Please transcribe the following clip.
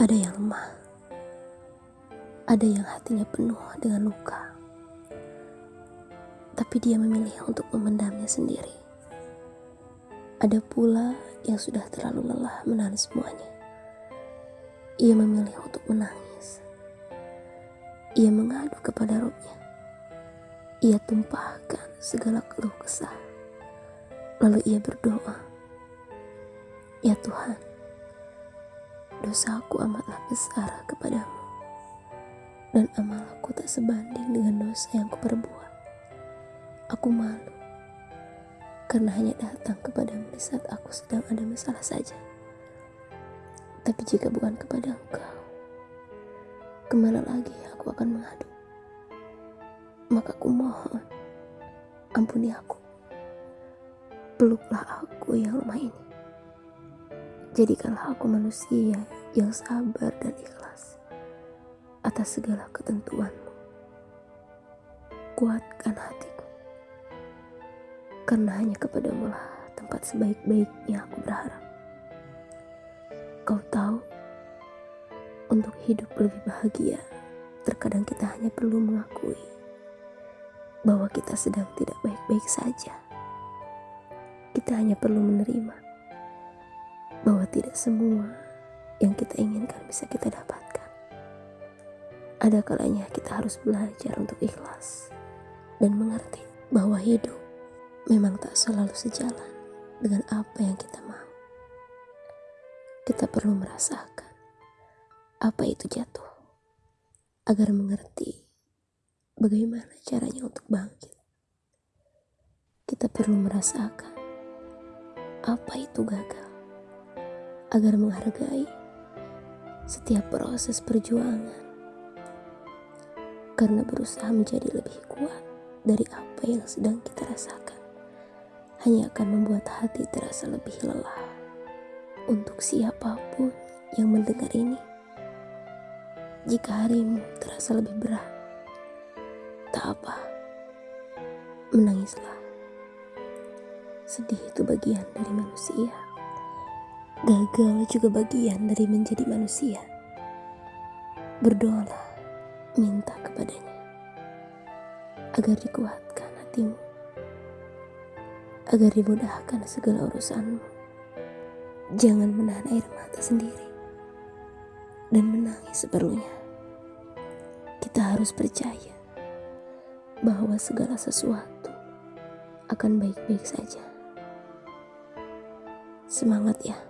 Ada yang lemah, ada yang hatinya penuh dengan luka, tapi dia memilih untuk memendamnya sendiri. Ada pula yang sudah terlalu lelah menahan semuanya. Ia memilih untuk menangis. Ia mengadu kepada rohnya. Ia tumpahkan segala keluh kesah. Lalu ia berdoa, "Ya Tuhan, dosaku amatlah besar kepadamu, dan amalku tak sebanding dengan dosa yang kuperbuat. Aku malu, karena hanya datang kepadamu di saat aku sedang ada masalah saja. Tapi jika bukan kepada engkau, ke mana lagi aku akan mengadu? Maka aku mohon, ampuni aku. Peluklah aku yang lemah ini Jadikanlah aku manusia yang sabar dan ikhlas atas segala ketentuanmu. Kuatkan hatiku, karena hanya kepadamu lah tempat sebaik-baiknya aku berharap. Kau tahu, untuk hidup lebih bahagia, terkadang kita hanya perlu mengakui bahwa kita sedang tidak baik-baik saja. Kita hanya perlu menerima bahwa tidak semua yang kita inginkan bisa kita dapatkan. Ada kalanya kita harus belajar untuk ikhlas dan mengerti bahwa hidup memang tak selalu sejalan dengan apa yang kita mau. Kita perlu merasakan apa itu jatuh agar mengerti bagaimana caranya untuk bangkit. Kita perlu merasakan apa itu gagal agar menghargai setiap proses perjuangan. Karena berusaha menjadi lebih kuat dari apa yang sedang kita rasakan hanya akan membuat hati terasa lebih lelah untuk siapa pun yang mendengar ini. Jika harimu terasa lebih berat tak apa. Menangislah. Sedih itu bagian dari manusia Gagal juga bagian dari menjadi manusia. Berdoalah, minta kepadanya agar dikuatkan hatimu, agar dimudahkan segala urusanmu. Jangan menahan air mata sendiri dan menangis seperlunya. Kita harus percaya bahwa segala sesuatu akan baik-baik saja. Semangat ya!